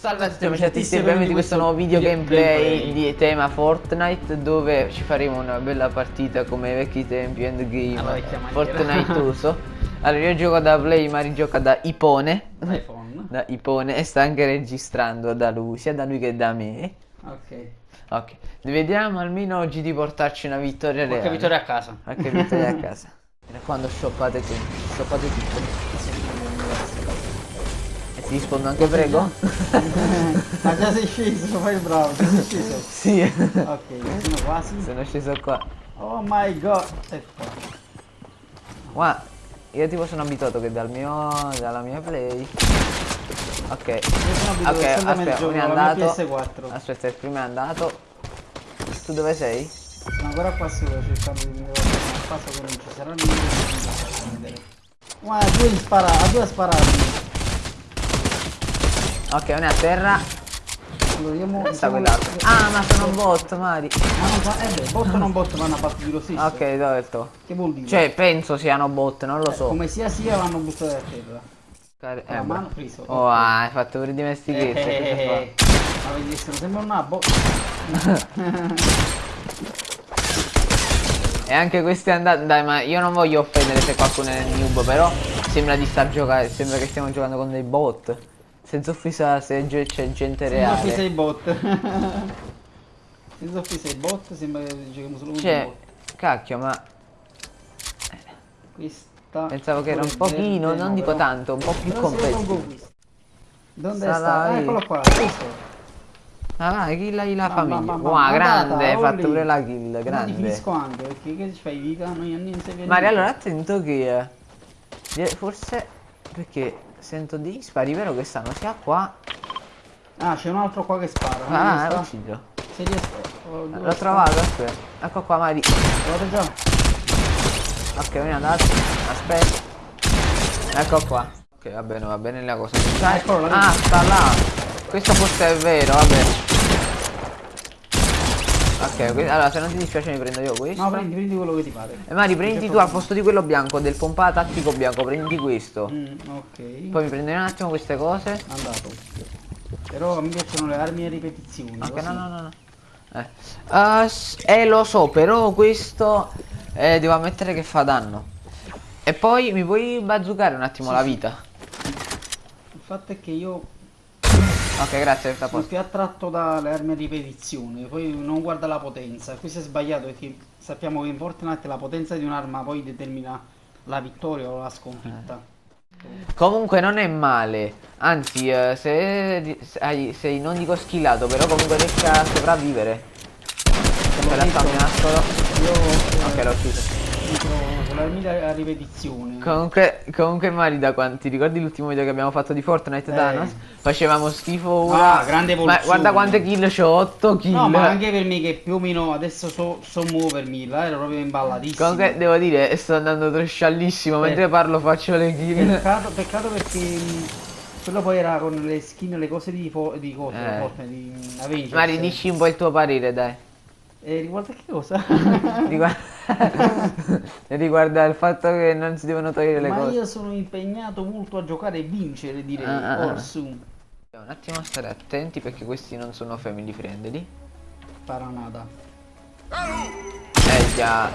Salve a tutti amici e benvenuti in questo nuovo video gameplay di tema Fortnite dove ci faremo una bella partita come ai vecchi tempi endgame maniera. Fortniteoso Allora io gioco da Play, Mari gioca da Ipone iPhone. Da Ipone e sta anche registrando da lui, sia da lui che da me Ok. Ok, vediamo almeno oggi di portarci una vittoria reale Qualche vittoria a casa. Qualche vittoria a casa Mi raccomando shoppate qui, shoppate tutto ti rispondo anche prego? Ma già sei sceso, fai il bravo, sei sceso. sì Ok, sono quasi. Sono sceso qua Oh my god. E qua. Guarda, io tipo sono abituato che dal mio, dalla mia play Ok Io sono abituato Ok, sempre nel aspetta, gioco, uno è andato PS4. Aspetta, il primo è andato Tu dove sei? Sono ancora qua solo cercando di vedere il passo che non ci sarà niente. Guarda, a due spara, due sparati. Ok, uno è a terra Allora io mo... Dove sta quell'altro? Ah, ma sono un bot, Mari Ma non fa... Eh beh, bot non bot vanno a partire lo stesso. Ok, dove è? Che vuol dire? Cioè, penso siano bot, non lo Eh, so Come sia sia vanno buttati a terra. Car- eh, mano beh. preso. Oh, ah, hai fatto per dimestichezza Eh, eh, fa? eh, Ma vedi, sono sempre un nabbo. E anche questo è andato. Dai, ma io non voglio offendere se qualcuno è nel noob, però sembra di star giocando. Sembra che stiamo giocando con dei bot. Senza offesa se c'è gente Senza offesa reale. ai bot. Senza offesa ai bot sembra che giochiamo solo con i Cioè, bot. cacchio, ma Questa... pensavo che era un pochino, verde, non no, dico però- tanto, un po' più complesso. Dove sta? Ah, eccolo qua, questo. Ah, vai, kill la, la Bam, famiglia. Wow, bam, grande, hai fatto pure la kill, Ma grande. finisco anche, perché che ci fai vita? Non non sei Mario, allora attento che eh, forse perché sento degli spari, vero che stanno sia qua. Ah, c'è un altro qua che spara. Ah, sta? lo uccido. Se riesco... oh, L'ho trovato, aspetta. Ecco qua, Mari. Vedo già. Ok, vieni andato. Aspetta. Ecco qua. Ok, va bene, va bene la cosa. Ah, Ah, sta là. Questo forse è vero, vabbè. Ok, que- allora se non ti dispiace mi prendo io questo. No, prendi, prendi quello che ti pare. E Mari, prendi tu al posto di quello bianco, del pompa tattico bianco, prendi questo. Mm, ok. Poi mi prendo un attimo queste cose. Andato. Però me piacciono le armi a ripetizioni. Ok, così. no, no, no. no. Eh. S- eh, lo so, però questo eh, devo ammettere che fa danno. E poi mi puoi bazzucare un attimo Sì, la sì. vita? Il fatto è che io Ok, grazie, sta posto. più attratto dalle armi a ripetizione, poi non guarda la potenza. Questo è sbagliato perché sappiamo che in Fortnite la potenza di un'arma poi determina la vittoria o la sconfitta. Comunque non è male. Anzi, eh, se, di- se sei non dico skillato, però comunque riesci a sopravvivere. Un nastro. Io eh, Ok, l'ho ucciso. Entro con le armi a ripetizione. Comunque, comunque Mari, da quanti ricordi l'ultimo video che abbiamo fatto di Fortnite Eh. Thanos? Facevamo schifo ora. Ah, grande Ma evoluzione. guarda quante kill c'ho, 8 kill. No, ma anche per me che più o meno adesso so, so muovermi, là ero proprio imballatissimo. Comunque devo dire, sto andando trasciallissimo, mentre Eh. parlo faccio le kill. Peccato, peccato perché mh, quello poi era con le skin, le cose di, di cose, Eh. Fortnite, di Avengers. Mari, dici un po' il tuo parere, dai. E riguarda che cosa? Riguarda... riguarda il fatto che non si devono togliere le Ma cose. io sono impegnato molto a giocare e vincere, direi. Ah, ah, ah. Orsu. Un attimo a stare attenti perché questi non sono family friendly. Paranada. Eh già.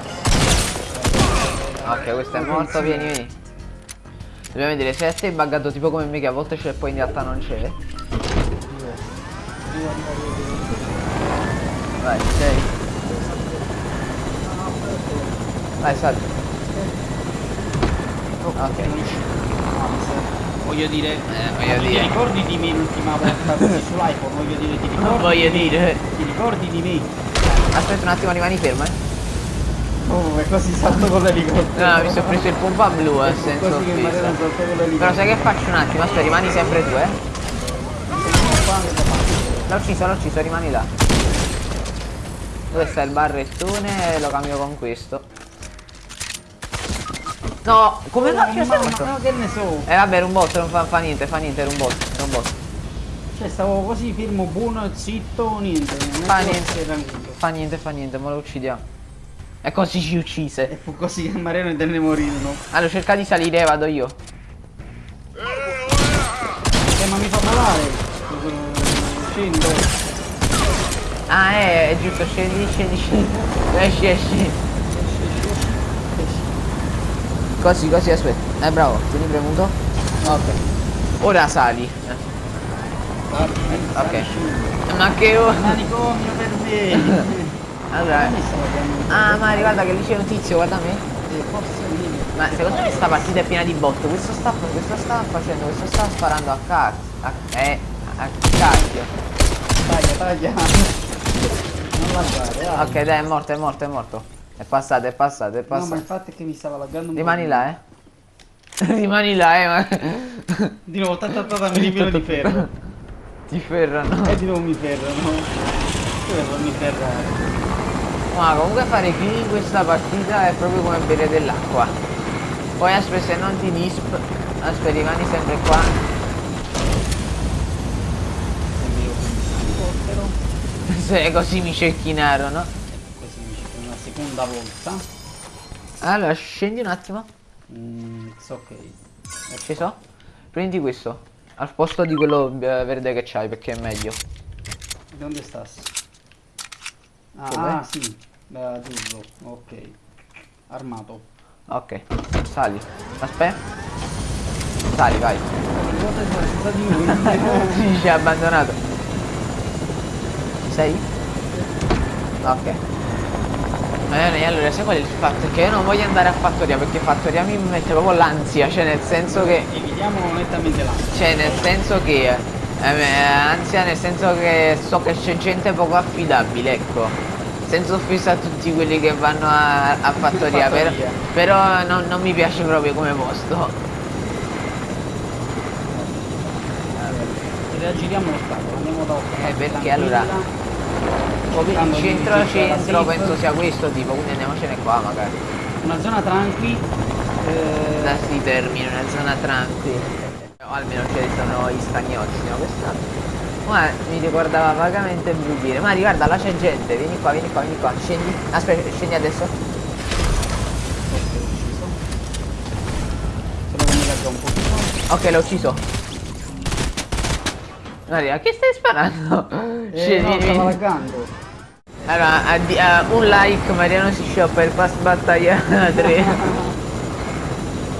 Ok, questo è morto, vieni, vieni. Dobbiamo vedere se a te è buggato tipo come me che a volte c'è e poi in realtà non c'è. Vai, sei. Vai, salta. Ok. Mi sa- Voglio dire, Eh, voglio ti dire. ricordi di me l'ultima volta così sull'iPhone? Voglio dire, ti ricordi? Voglio di me? dire. Ti ricordi di me? Aspetta un attimo, rimani fermo, eh. Oh, è così salto con l'elicottero. No, mi sono preso il pompa blu a senso che offesa. Però sai che faccio un attimo? Aspetta, rimani sempre tu, eh. L'ho ucciso, l'ho ucciso, rimani là. Dove sta il barrettone? Lo cambio con questo. No, come no? Ci sei morto? Ma che ne so? Eh vabbè, era un bot, non fa, fa niente, fa niente, era un bot, era un bot. Cioè stavo così fermo, buono, zitto, niente. Non Fa niente. Fa niente, fa niente, ma lo uccidiamo. E così ci E uccise. fu così che Mariano intende morirono. Allora cerca di salire, vado io. Eh ma mi fa volare. scendo. Ah, è, è giusto, scendi, scendi, scendi. Esci, esci. Così, così, aspetta. Eh, bravo, tieni premuto. Ok. Ora sali. Ok. Ma che ora? Manicomio per me. Allora. Ah, ma guarda che lì c'è un tizio, guarda me. Ma secondo me sta partita è piena di botto. Questo sta, questo sta facendo, questo sta sparando a cazzo. A, eh, a cacchio. Taglia, taglia. Non dai. Ok, dai, è morto, è morto, è morto. È passato, è passato, è No, ma passato. il fatto è che mi stava laggando un po'. Rimani là, eh. Rimani là, eh, ma... Di nuovo, ta ta ta ta, mi ripieno di ferro. Ti ferrano. E di nuovo mi ferrano. Dove farmi ferrare? Ma comunque fare kill in questa partita è proprio come bere dell'acqua. Poi aspetta se non ti disp. Aspetta, rimani sempre qua. Se così mi cecchinarono. Seconda volta. Allora, scendi un attimo. Mm, it's ok. Ci so? Prendi questo. Al posto di quello eh, verde che c'hai perché è meglio. Dove stas? Ah, Dov'è? ah, sì, azzurro, ok. Armato. Ok, sali. Aspetta. Sali, vai. È? Sì, ci ha abbandonato. Sei? Ok. Bene, allora sai qual è il fatto? Che io non voglio andare a fattoria perché fattoria mi mette proprio l'ansia, cioè nel senso che. Evitiamo nettamente l'ansia. Cioè nel senso che. eh, eh, ansia nel senso che so che c'è gente poco affidabile, ecco. Senza offesa a tutti quelli che vanno a, a fattoria, però, Fattoria. però non, non mi piace proprio come posto. Reagiriamo l'ostacolo, andiamo da Eh, perché allora- Poi il centro centro penso sia questo tipo, quindi andiamocene qua magari. Una zona tranqui. eh, Da si termina una zona tranquilla. O almeno ci sono gli stagnozzi, no? Questa. Ma mi ricordava vagamente Brughiere. Ma guarda, là c'è gente, vieni qua, vieni qua, vieni qua. Scendi. Aspetta, scendi adesso. ok, l'ho ucciso. Maria, che stai sparando? Eh, Scendi, no, stava laggando. Allora, addi- eh, un like, Mariano si scioppa il pass battaglia 3.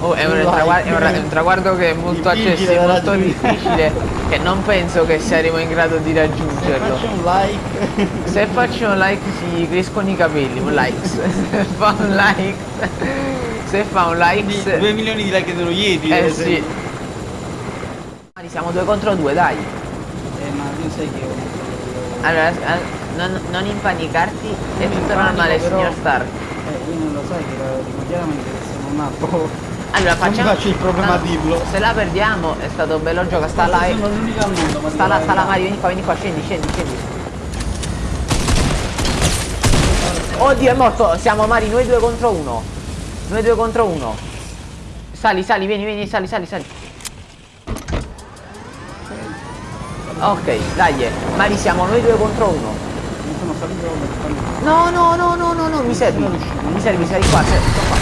Oh, è un, Un like. traguardo, è un è un traguardo che è molto accessibile, molto difficile, che non penso che saremo in grado di Se raggiungerlo. faccio un like. Se faccio un like si crescono i capelli, un like. Se fa un like. Se fa un like. 2 milioni di like dello Yeti. Eh per sì. Siamo due contro due, dai. Eh, ma tu sai che io... Allora, eh, non, non impanicarti, è Non tutto impanico, normale, però- signor Stark. Eh, io non lo sai che chiaramente sono nato... Allora Non mi facciamo. faccio il problema a no, dirlo. Se la perdiamo è stato un bello gioco, sta là. Sono l'unica al mondo, Sta là, sta là la Mario, vieni qua, vieni qua, scendi, scendi, scendi. Oddio è morto, siamo Mari, noi due contro uno. Noi due contro uno. Sali, sali, vieni, vieni, sali, sali, sali. Ok, dai, Mari siamo noi due contro uno. Mi sono salito No, no, no, no, no, no, mi servi. sono riuscito. Mi servi, qua, sei sto qua.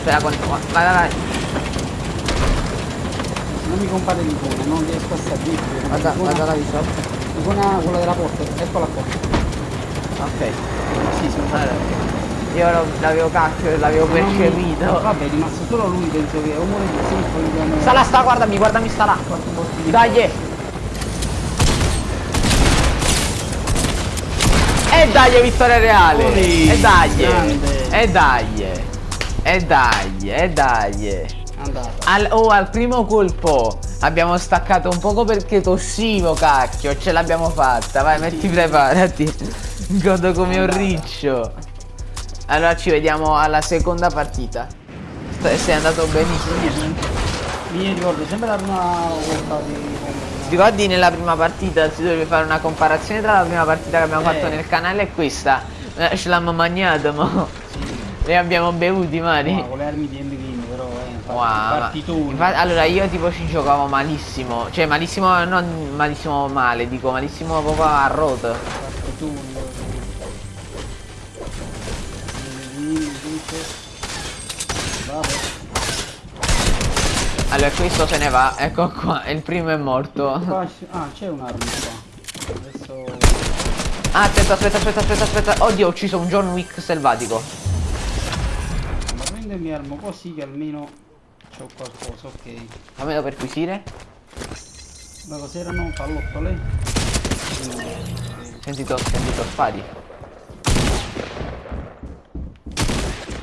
Spera quanto qua. Vai, vai, vai. Non mi compare l'icona, non riesco a salire. Guarda, guarda la visual. L'icona, quella della porta, eccola qua. Ok. Sì, sono Allora, io l'avevo cacchio, l'avevo percepito. Vabbè, è rimasto solo lui, penso che o muore di sì, poi. Sta là, sta, guardami, guardami, sta là. di- Dai! E dai, vittoria reale! E dai! grande. E dai! E dai! E dai! Al, oh, al primo colpo abbiamo staccato un poco perché tossivo, cacchio. Ce l'abbiamo fatta. Vai, metti, preparati. Godo come un riccio. Allora ci vediamo alla seconda partita. Sei andato benissimo. Mi ricordo sempre la prima volta di... Ricordi nella prima partita si doveva fare una comparazione tra la prima partita che abbiamo Eh. fatto nel canale e questa? Eh, ce l'abbiamo mangiato, mo. Ne abbiamo bevuti, Mari. No, con le armi di Endgame, però eh, Wow, ma- infatti, allora io tipo ci giocavo malissimo, cioè malissimo, non malissimo male, dico malissimo proprio a rotto. Partitoni. Vabbè. Allora questo se ne va, ecco qua, il primo è morto. Ah, c'è un'arma qua. Adesso... Ah, aspetta, aspetta, aspetta, aspetta, aspetta. Oddio, ho ucciso un John Wick selvatico. Ma prendo e mi armo così che almeno c'ho qualcosa, ok. Fammelo perquisire. Ma cos'erano? Pallottole? Sentito, sentito spari.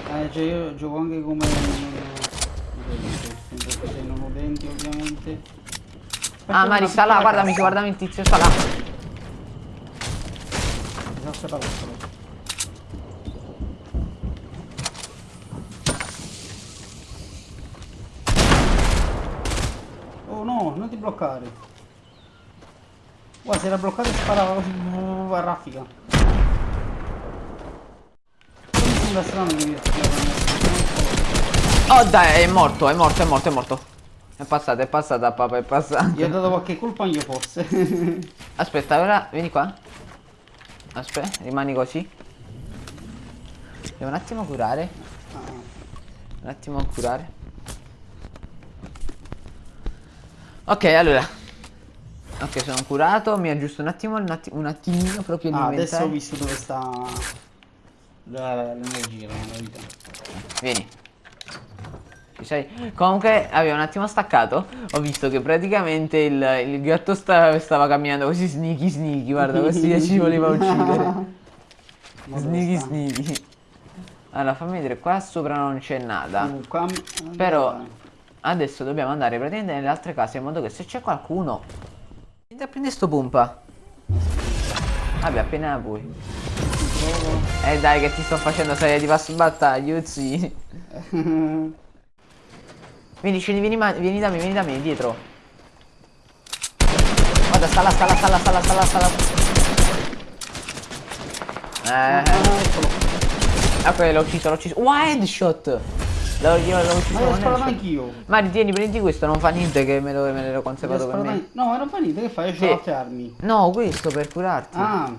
Eh, cioè io gioco anche come udenti ovviamente. Ah, Aspetta, Mari una sta là, guardami, guardami il tizio sta là. Esatto, pallottole. Oh no, non ti bloccare. Guarda, si era bloccato e sparava uh, a raffica. Non mi sembra strano che mi Oh dai, è morto, è morto, è morto, è morto. È passata, è passata, papà, è passata. Gli ho dato qualche colpa io forse. Aspetta, ora vieni qua. Aspetta, rimani così. Devo un attimo curare. Un attimo curare. Ok, allora. Ok, sono curato. Mi aggiusto un attimo, un, atti- un attimino proprio Ah, adesso ho visto dove sta la- l'energia, la vita. Vieni. Sei? Comunque avevo un attimo staccato. Ho visto che praticamente il, il gatto sta- stava camminando così sneaky sneaky. Guarda, così ci voleva uccidere. Sneaky sneaky. Allora fammi vedere, qua sopra non c'è nada. Uh, qua- Però adesso dobbiamo andare praticamente nelle altre case in modo che se c'è qualcuno. Vieni a prendere sto pompa. Vabbè, appena puoi. Eh dai che ti sto facendo salire di passo battaglia, sì. Vieni, scendi, vieni, ma- vieni da me, vieni da me, dietro. Guarda, sta là, sta là, sta là, sta là, sta là, sta là. Ah, Eh, eccolo. ok, l'ho ucciso, l'ho ucciso. Wow, headshot! L'ho, ucciso Ma l'ho sparato anch'io. Mari, tieni, prendi questo, non fa niente che me, lo, me l'ero conservato per me. No, ma non fa niente, che fai? Io Sì. ho altre armi. No, questo per curarti. Ah,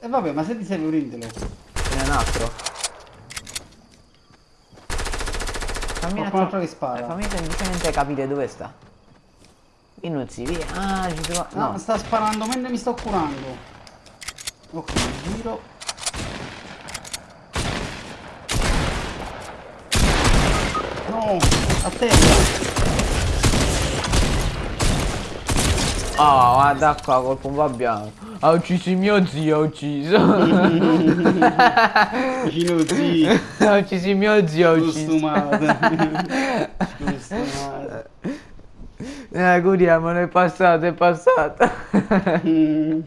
e vabbè, ma se ti serve prendilo. Ce n'è un altro. Fammi un attimo- che spara. eh, fammi semplicemente capire dove sta. Inuzzi, via. Ah, ci trova. No, No. sta sparando mentre mi sto curando. Ok, giro. No, a terra. Oh, guarda qua col pompa bianco. Ha ucciso il mio zio, ha ucciso. Vicino zio. ha ucciso il mio zio, ha ucciso. Costumato. Costumato. Eh, curiamo, è passato, è passato. Mm.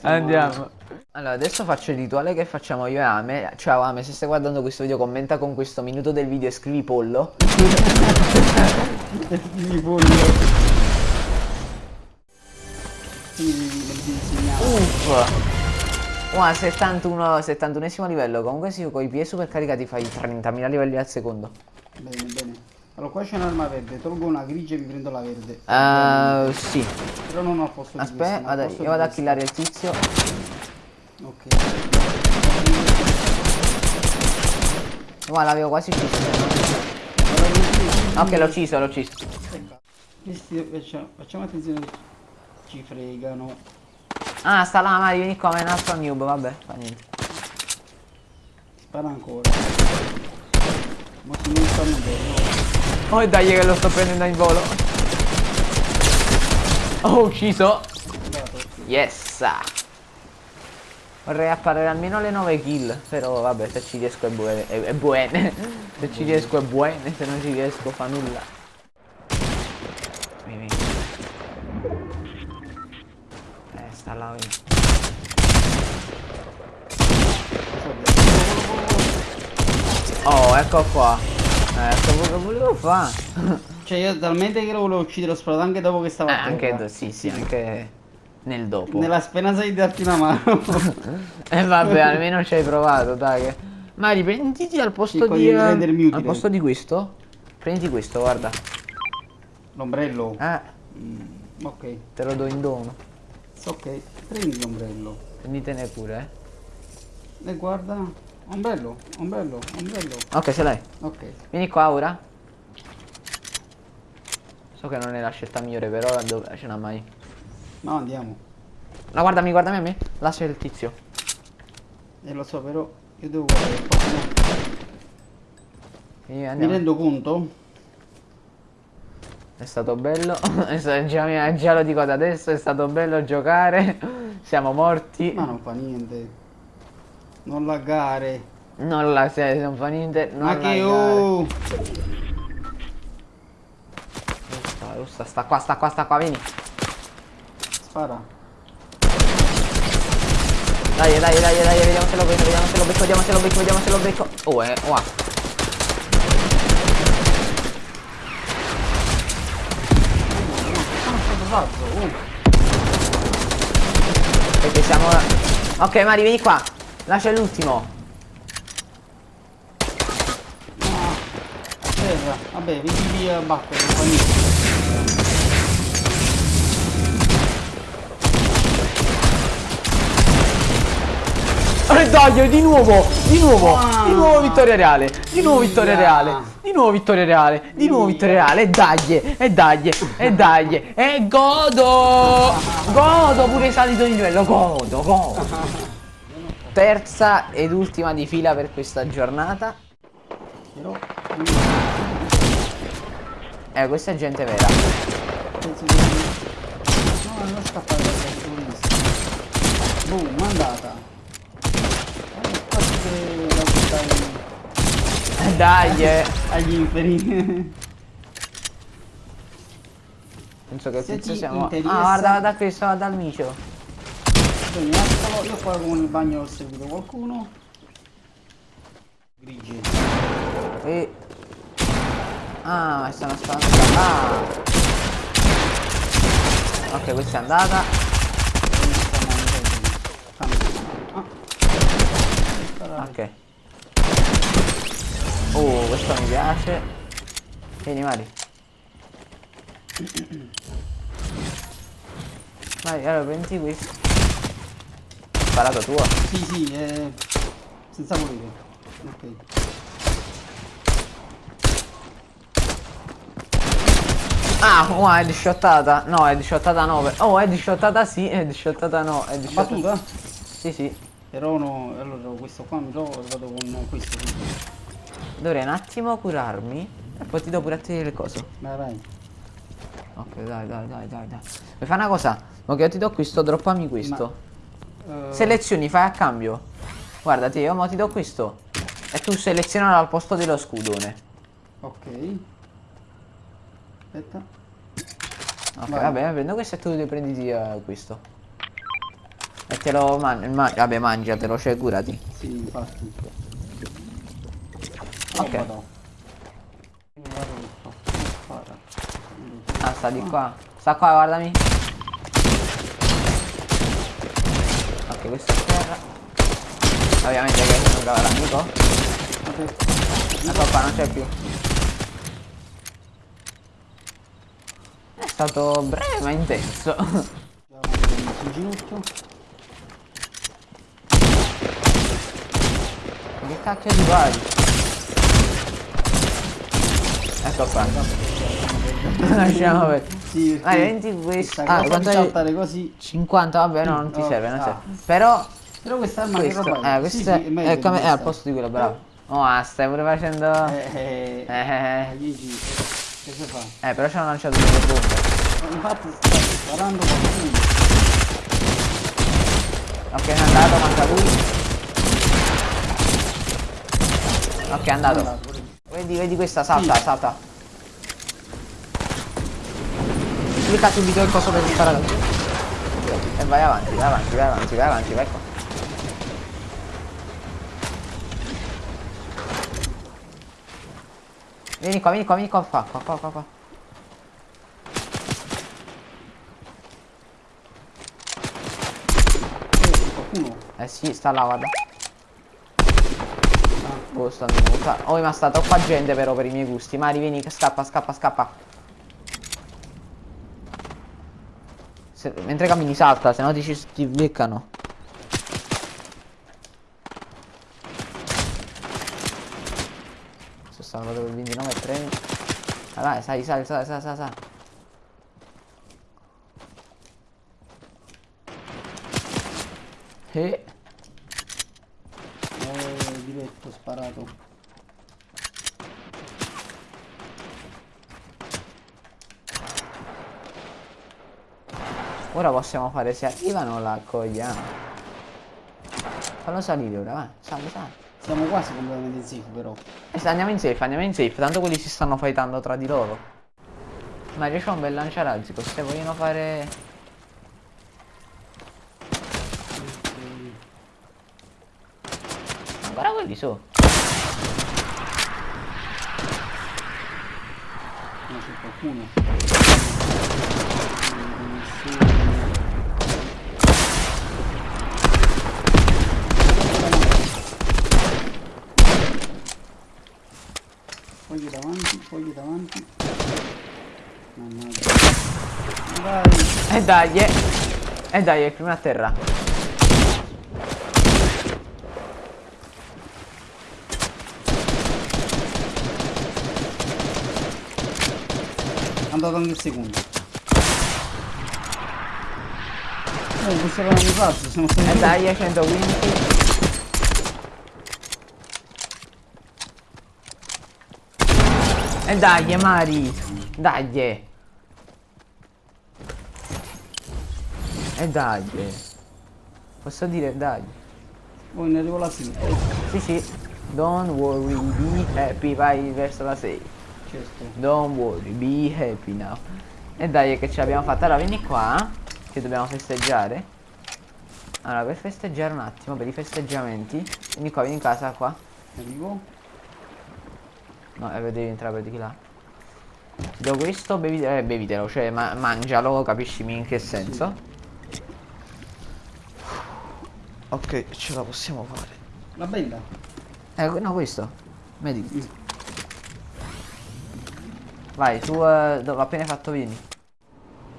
Andiamo. Allora, adesso faccio il rituale che facciamo io e Ame. Ciao Ame, se stai guardando questo video commenta con questo minuto del video e scrivi pollo. Mi voglio. Uff. Wow, 71, 71 livello. Comunque sì, con i piedi super caricati fai 30.000 livelli al secondo. Bene, bene. Allora qua c'è un'arma verde, tolgo una grigia e mi prendo la verde. Uh, sì. Però non al posto di Aspetta, ma vado- posto io di vado a killare il tizio. Ok. Guarda, l'avevo quasi ucciso. Ok, l'ho ucciso, l'ho ucciso. Facciamo, attenzione ci fregano. Ah, sta là, Mari, vieni qua, ma è un altro noob, vabbè, fa niente. Spara ancora. Ma se non stanno bene. Oh, dai che lo sto prendendo in volo. Oh, ucciso. Yes. Vorrei apparire almeno le 9 kill, però vabbè, se ci riesco è, bue- è, è buone. se ci riesco è buone, se non ci riesco fa nulla. Vieni, vieni. Eh, sta là, vieni. Oh, ecco qua. Ecco quello che volevo fare. Cioè io talmente che lo volevo uccidere l'ho sparato anche dopo che stava Eh, a anche, sì, sì, anche nel dopo. Nella speranza di darti una mano. E Eh, vabbè, almeno ci hai provato, dai. che- Mari, prenditi al posto Sì, di. eh, utile. al posto di questo. Prendi questo, guarda. L'ombrello. Eh, Mm, ok. te lo do in dono. Ok. Prendi l'ombrello. Prenditene pure, eh. E guarda. Ombrello, ombrello, ombrello. Ok, ce l'hai. Ok. Vieni qua ora. So che non è la scelta migliore, però dove ce n'ha mai. No, andiamo. No, guardami, guardami a me. Là c'è il tizio. E lo so, però io devo guardare Mi rendo conto? È stato bello. Già, già lo dico da adesso, è stato bello giocare. Siamo morti. Ma non fa niente. Non laggare. Non la se non fa niente. Non Ma che oh! Giusta, giusta, sta qua, sta qua, sta qua, vieni. Spara. Dai, dai, dai, dai, vediamo se lo becco, vediamo se lo becco, vediamo se lo becco, vediamo se lo becco. Oh, eh, wow. Salvo. Oh. Perché siamo... Ok, Mari, vieni qua. Lascia l'ultimo. No. Vabbè, vedi via battere, E dai, di nuovo, di nuovo, Ah. di nuovo vittoria reale, di nuovo vittoria reale, di nuovo vittoria reale, di nuovo vittoria reale, e dai, e dai, e dai, e godo, godo pure salito di livello, godo, godo. Terza ed ultima di fila per questa giornata. Eh, questa è gente vera. No, non scappare da questo visto. Boom, andata. Eh, Eh, Dai, eh. agli inferi. Penso che il Se tizio ti siamo... Ah, interessa- guarda, guarda questo, guarda il micio. Bene, eccolo, io qua con il bagno ho seguito qualcuno. Grigi. E... Ah, stanno sparando. Ah. Ok, questa è andata. Ah. Ok. Oh, questo mi piace. Vieni, Mari. Vai, allora prendi questo. Sparato tuo. Sì, sì, eh, senza volere. Ok. Ah, oh, è disciottata. No, è disciottata 9. Oh, è disciottata sì, è disciottata no. È disciottata... Battuta? Sì, sì. Però no, allora questo qua mi trovo e vado con questo. qui. Dovrei un attimo curarmi. E poi ti do pure a te le cose. Vai, vai. Ok, dai, dai, dai, dai, dai. Mi fai una cosa? Ma che io ti do questo, droppami questo. Eh, Selezioni, fai a cambio. Guardati, io mo ti do questo. E tu seleziona al posto dello scudone. ok. Aspetta. Ok, Vai. vabbè, prendo questo e tu ti prendi eh, questo. E te lo mangi, vabbè, mangiatelo, cioè curati. Sì, infatti. Ok. Spara. Ah, sta di qua. Sta qua, guardami. Ok, questo è terra. Ovviamente che non trova l'amico. Ecco qua, non c'è più. È stato breve ma intenso. Andiamo in ginocchio. che cacchio di vari? Qua. Lasciamo per. Sì, Vai, prendi questo. questa Ah, quanto è? saltare così. 50, vabbè, no, non ti Oh, serve, non ah. serve. Però Però questa arma che questo, roba è? eh, questo Sì, è, sì, meglio è di come è al questa. posto di quello, bravo. Oh, ah, stai pure facendo. Eh, eh, Eh, eh, Gigi, che si fa? eh, però ci hanno lanciato delle bombe. Eh, Infatti sta sparando qualcuno. Ok, è andato, manca lui. Ok, è andato. Vedi, vedi questa, salta, Sì. salta. Clicca subito il coso per sparare. E vai avanti, vai avanti, vai avanti, vai avanti, vai qua. Vieni qua, vieni qua, vieni qua, qua, qua, qua, qua, qua. Eh. Eh sì, sta là, guarda. Oh, stanno muta. Oh, ma sta troppa gente però per i miei gusti. Mari, vieni, scappa, scappa, scappa. Se, mentre cammini salta, se no ti, ci, ti beccano. Sono salvato per 29 e 3. Ah, dai, sai, sai, sai, sai, sai, sai. E... Eh. Ora possiamo fare se arrivano la accogliamo. Fallo salire ora, vai, sali, sali. Siamo quasi completamente safe però. E se andiamo in safe, andiamo in safe, tanto quelli si stanno fightando tra di loro. Mario c'ha un bel lanciarazzi, se vogliono fare... Ancora quelli su. No, c'è qualcuno. fogli davanti, fogli davanti. Mannaggia. Dai. E dai, eh. E dai, è prima a terra. Andato anche il secondo. Oh, questo era un razzo, sono eh, stati... E dai, 120. E eh dai, Mari. Dai. E eh dai. Posso dire dai. Oh, ne arrivo la sigla. Sì, sì. Don't worry, be happy. Vai verso la 6. Certo. Don't worry, be happy now. E eh dai, che ce l'abbiamo fatta. Allora, vieni qua. Che dobbiamo festeggiare. Allora, per festeggiare un attimo, per i festeggiamenti. Vieni qua, vieni in casa qua. Arrivo. No, eh, devi entrare per di là. Ti do questo, bevi, eh, bevitelo, cioè ma mangialo, capiscimi in che senso. Ok, ce la possiamo fare. La benda. Eh, no, questo. Vedi. Vai, su, eh, dove appena fatto vieni.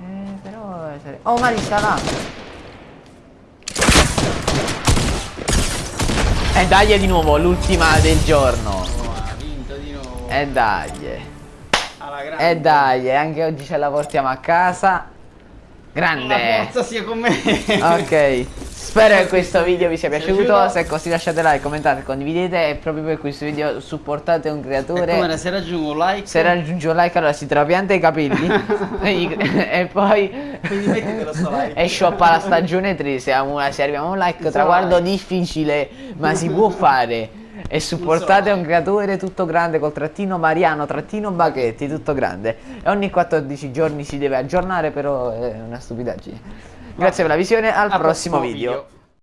Eh, però... eh, Oh, Mari sta là! E dai di nuovo, l'ultima del giorno. E dai. E dai, anche oggi ce la portiamo a casa. La Grande. forza sia con me. Ok. Spero che questo video vi sia piaciuto. piaciuto. Se è così lasciate like, commentate, condividete. E proprio per questo video supportate un E creatore. come se raggiungo un like. Se raggiunge un like allora si trapianta i capelli e, poi Quindi mettitelo sto like. e shoppa la stagione 3 se, se arriviamo a un like Sto traguardo like. difficile ma si può fare e supportate un creatore tutto grande col trattino Mariano trattino Baghetti tutto grande e ogni 14 giorni si deve aggiornare però è una stupidaggine grazie per la visione al Al prossimo prossimo video. video.